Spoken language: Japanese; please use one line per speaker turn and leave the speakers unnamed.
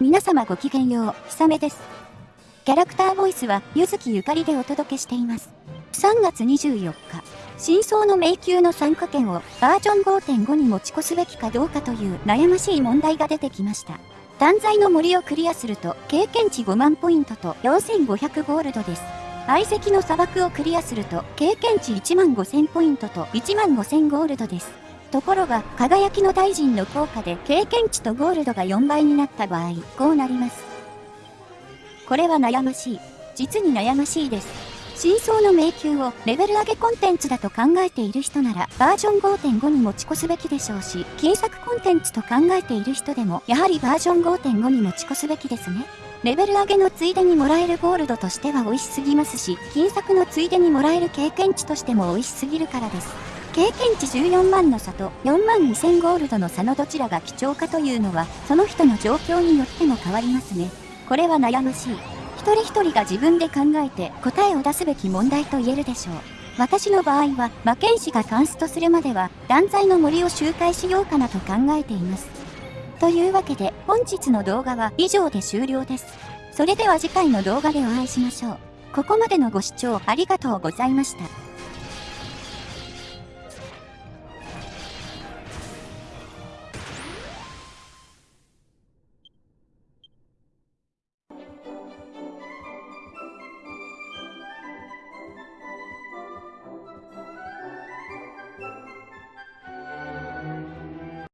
皆様ごきげんよう、ひさめです。キャラクターボイスは、ゆずきゆかりでお届けしています。3月24日、真相の迷宮の参加権をバージョン5.5に持ち越すべきかどうかという悩ましい問題が出てきました。断罪の森をクリアすると、経験値5万ポイントと4500ゴールドです。相席の砂漠をクリアすると、経験値1万5000ポイントと1万5000ゴールドです。ところが、輝きの大臣の効果で経験値とゴールドが4倍になった場合、こうなります。これは悩ましい。実に悩ましいです。真相の迷宮をレベル上げコンテンツだと考えている人ならバージョン5.5に持ち越すべきでしょうし、金作コンテンツと考えている人でもやはりバージョン5.5に持ち越すべきですね。レベル上げのついでにもらえるゴールドとしては美味しすぎますし、金作のついでにもらえる経験値としても美味しすぎるからです。経験値14万の差と4万2000ゴールドの差のどちらが貴重かというのは、その人の状況によっても変わりますね。これは悩ましい。一人一人が自分で考えて答えを出すべき問題と言えるでしょう。私の場合は、魔剣士がカンストするまでは、断罪の森を周回しようかなと考えています。というわけで、本日の動画は以上で終了です。それでは次回の動画でお会いしましょう。ここまでのご視聴ありがとうございました。